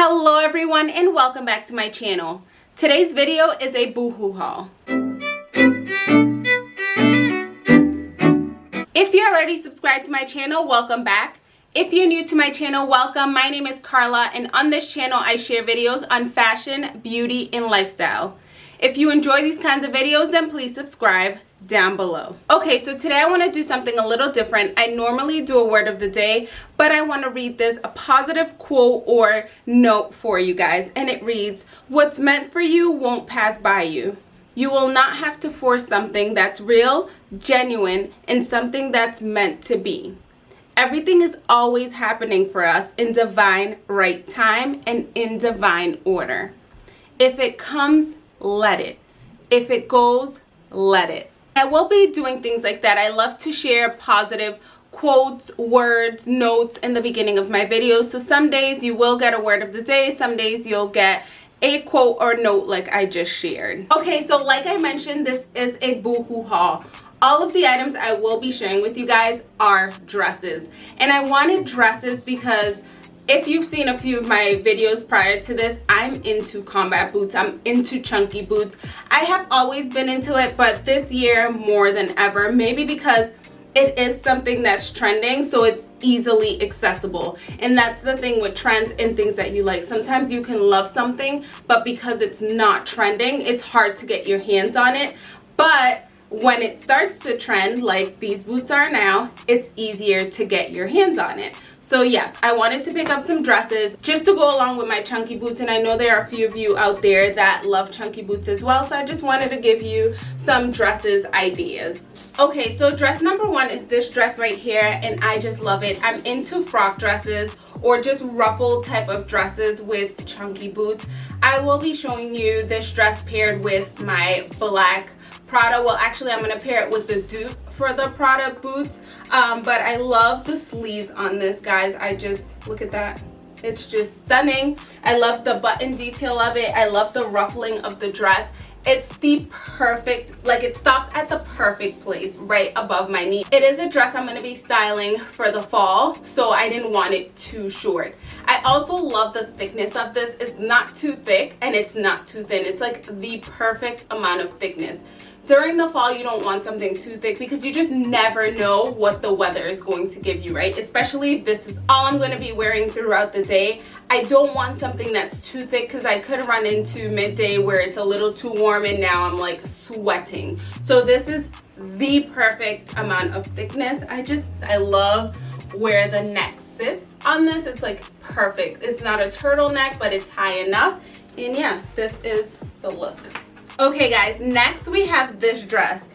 Hello everyone and welcome back to my channel. Today's video is a boohoo haul. If you're already subscribed to my channel, welcome back. If you're new to my channel, welcome. My name is Carla and on this channel I share videos on fashion, beauty, and lifestyle. If you enjoy these kinds of videos, then please subscribe down below. Okay, so today I want to do something a little different. I normally do a word of the day, but I want to read this a positive quote or note for you guys. And it reads, what's meant for you won't pass by you. You will not have to force something that's real, genuine, and something that's meant to be. Everything is always happening for us in divine right time and in divine order. If it comes, let it. If it goes, let it. I will be doing things like that. I love to share positive quotes, words, notes in the beginning of my videos. So some days you will get a word of the day. Some days you'll get a quote or note like I just shared. Okay, so like I mentioned, this is a boohoo haul. All of the items I will be sharing with you guys are dresses. And I wanted dresses because if you've seen a few of my videos prior to this i'm into combat boots. I'm into chunky boots. I have always been into it but this year more than ever maybe because it is something that's trending so it's easily accessible. And that's the thing with trends and things that you like. Sometimes you can love something but because it's not trending it's hard to get your hands on it. But when it starts to trend like these boots are now it's easier to get your hands on it. So yes i wanted to pick up some dresses just to go along with my chunky boots and i know there are a few of you out there that love chunky boots as well so i just wanted to give you some dresses ideas. Okay so dress number one is this dress right here and i just love it. I'm into frock dresses or just ruffle type of dresses with chunky boots. I will be showing you this dress paired with my black Prada. Well, actually, I'm going to pair it with the dupe for the Prada boots. Um, but I love the sleeves on this, guys. I just, look at that. It's just stunning. I love the button detail of it. I love the ruffling of the dress. It's the perfect, like it stops at the perfect place right above my knee. It is a dress I'm going to be styling for the fall, so I didn't want it too short. I also love the thickness of this. It's not too thick and it's not too thin. It's like the perfect amount of thickness during the fall you don't want something too thick because you just never know what the weather is going to give you right? Especially if this is all i'm going to be wearing throughout the day. I don't want something that's too thick because i could run into midday where it's a little too warm and now i'm like sweating. So this is the perfect amount of thickness. I just i love where the neck sits on this. It's like perfect. It's not a turtleneck but it's high enough. And yeah this is the look Okay guys, next we have this dress.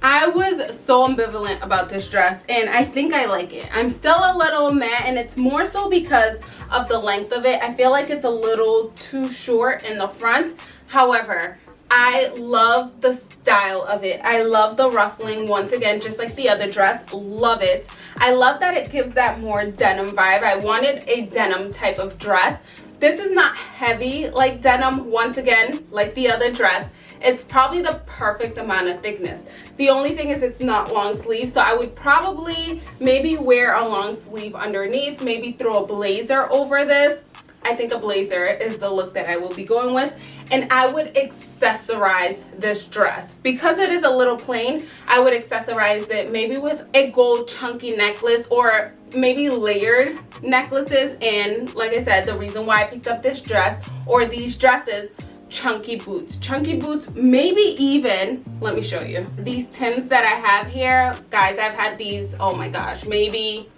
I was so ambivalent about this dress and I think I like it. I'm still a little mad and it's more so because of the length of it. I feel like it's a little too short in the front. However, I love the style of it. I love the ruffling once again, just like the other dress. Love it. I love that it gives that more denim vibe. I wanted a denim type of dress. This is not heavy like denim once again, like the other dress. It's probably the perfect amount of thickness. The only thing is it's not long sleeve so i would probably maybe wear a long sleeve underneath maybe throw a blazer over this I think a blazer is the look that I will be going with. And I would accessorize this dress. Because it is a little plain I would accessorize it maybe with a gold chunky necklace or maybe layered necklaces. And like I said the reason why I picked up this dress or these dresses chunky boots. Chunky boots maybe even let me show you. These tims that i have here guys i've had these oh my gosh maybe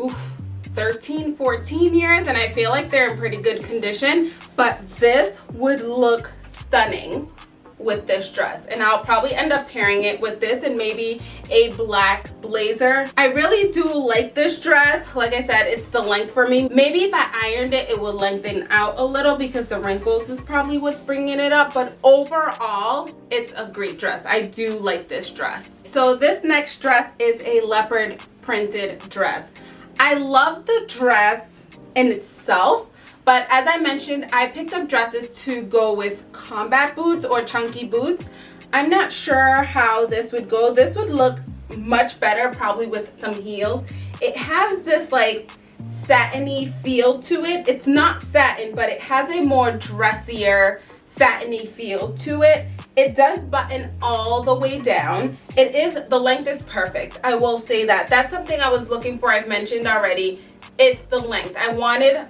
oof 13 14 years and i feel like they're in pretty good condition but this would look stunning with this dress and I'll probably end up pairing it with this and maybe a black blazer. I really do like this dress. Like I said, it's the length for me. Maybe if I ironed it, it would lengthen out a little because the wrinkles is probably what's bringing it up. But overall, it's a great dress. I do like this dress. So this next dress is a leopard printed dress. I love the dress in itself but as I mentioned, I picked up dresses to go with combat boots or chunky boots. I'm not sure how this would go. This would look much better probably with some heels. It has this like satiny feel to it. It's not satin, but it has a more dressier satiny feel to it. It does button all the way down. It is, the length is perfect. I will say that. That's something I was looking for. I've mentioned already. It's the length. I wanted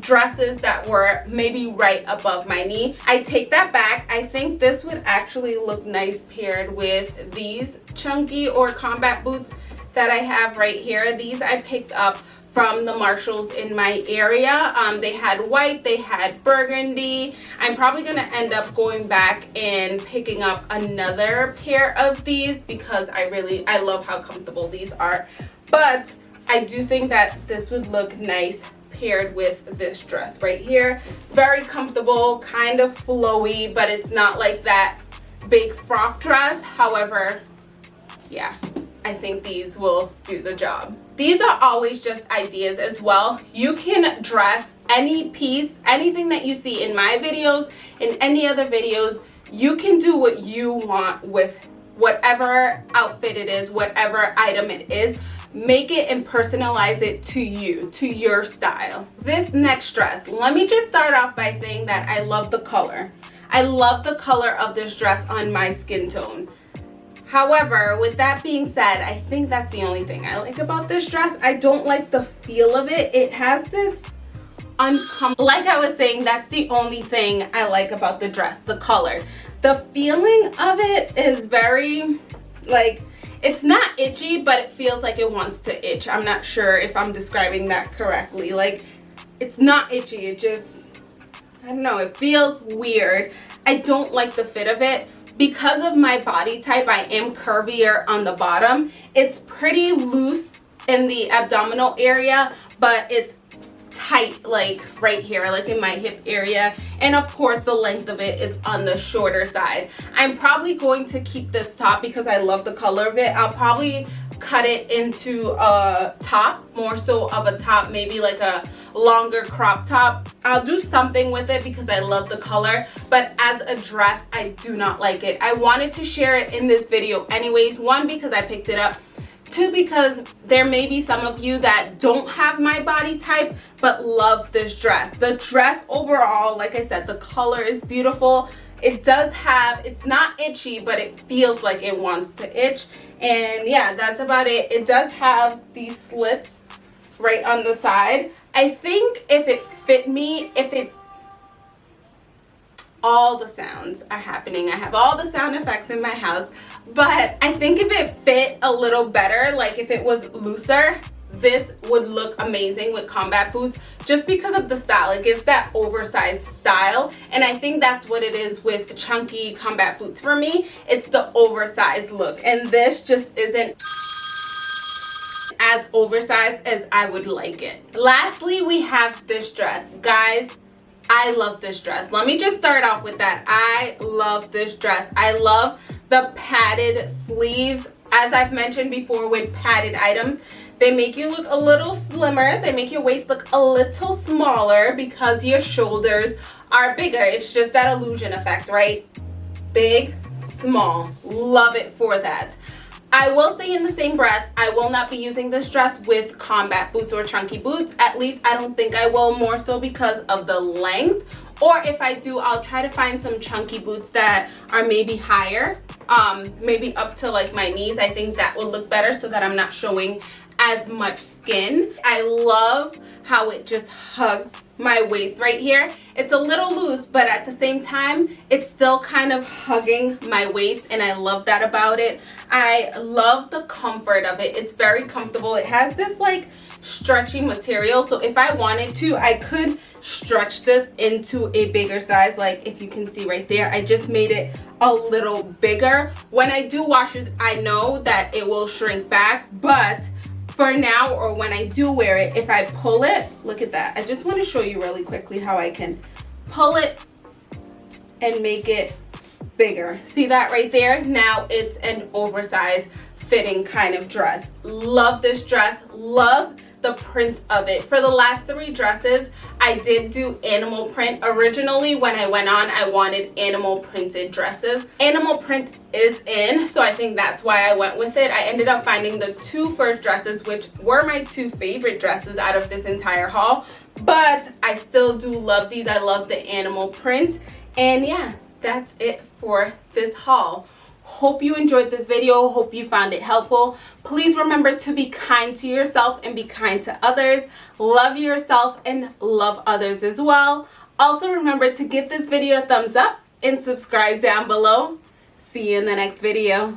dresses that were maybe right above my knee. I take that back. I think this would actually look nice paired with these chunky or combat boots that I have right here. These I picked up from the Marshalls in my area. Um, they had white, they had burgundy. I'm probably to end up going back and picking up another pair of these because I really, I love how comfortable these are. But I do think that this would look nice paired with this dress right here. Very comfortable, kind of flowy, but it's not like that big frock dress. However, yeah, I think these will do the job. These are always just ideas as well. You can dress any piece, anything that you see in my videos, in any other videos, you can do what you want with whatever outfit it is, whatever item it is. Make it and personalize it to you to your style. This next dress let me just start off by saying that i love the color. I love the color of this dress on my skin tone however with that being said i think that's the only thing i like about this dress. I don't like the feel of it. It has this uncomfortable like i was saying that's the only thing i like about the dress the color. The feeling of it is very like it's not itchy but it feels like it wants to itch. I'm not sure if i'm describing that correctly. Like it's not itchy. It just i don't know. It feels weird. I don't like the fit of it because of my body type i am curvier on the bottom. It's pretty loose in the abdominal area but it's tight like right here like in my hip area. And of course the length of it it's on the shorter side. I'm probably going to keep this top because i love the color of it. I'll probably cut it into a top more so of a top maybe like a longer crop top. I'll do something with it because i love the color but as a dress i do not like it. I wanted to share it in this video anyways. One because i picked it up Two, because there may be some of you that don't have my body type but love this dress. The dress overall, like I said, the color is beautiful. It does have, it's not itchy, but it feels like it wants to itch. And yeah, that's about it. It does have these slits right on the side. I think if it fit me, if it all the sounds are happening. I have all the sound effects in my house, but I think if it fit a little better, like if it was looser, this would look amazing with combat boots just because of the style. It gives that oversized style and i think that's what it is with chunky combat boots. For me it's the oversized look and this just isn't as oversized as i would like it. Lastly we have this dress. Guys I love this dress. Let me just start off with that. I love this dress. I love the padded sleeves. As I've mentioned before with padded items, they make you look a little slimmer. They make your waist look a little smaller because your shoulders are bigger. It's just that illusion effect, right? Big, small. Love it for that. I will say in the same breath, I will not be using this dress with combat boots or chunky boots. At least I don't think I will more so because of the length. Or if I do, I'll try to find some chunky boots that are maybe higher, um, maybe up to like my knees. I think that will look better so that I'm not showing as much skin. I love how it just hugs my waist right here. It's a little loose, but at the same time, it's still kind of hugging my waist and I love that about it. I love the comfort of it. It's very comfortable. It has this like stretchy material. So if I wanted to, I could stretch this into a bigger size. Like if you can see right there, I just made it a little bigger. When I do washes, I know that it will shrink back, but for now or when I do wear it, if I pull it, look at that. I just want to show you really quickly how I can pull it and make it bigger. See that right there? Now it's an oversized fitting kind of dress. Love this dress. Love the print of it. For the last three dresses, I did do animal print. Originally, when I went on, I wanted animal printed dresses. Animal print is in, so I think that's why I went with it. I ended up finding the two first dresses, which were my two favorite dresses out of this entire haul. But I still do love these. I love the animal print. And yeah, that's it for this haul hope you enjoyed this video. Hope you found it helpful. Please remember to be kind to yourself and be kind to others. Love yourself and love others as well. Also remember to give this video a thumbs up and subscribe down below. See you in the next video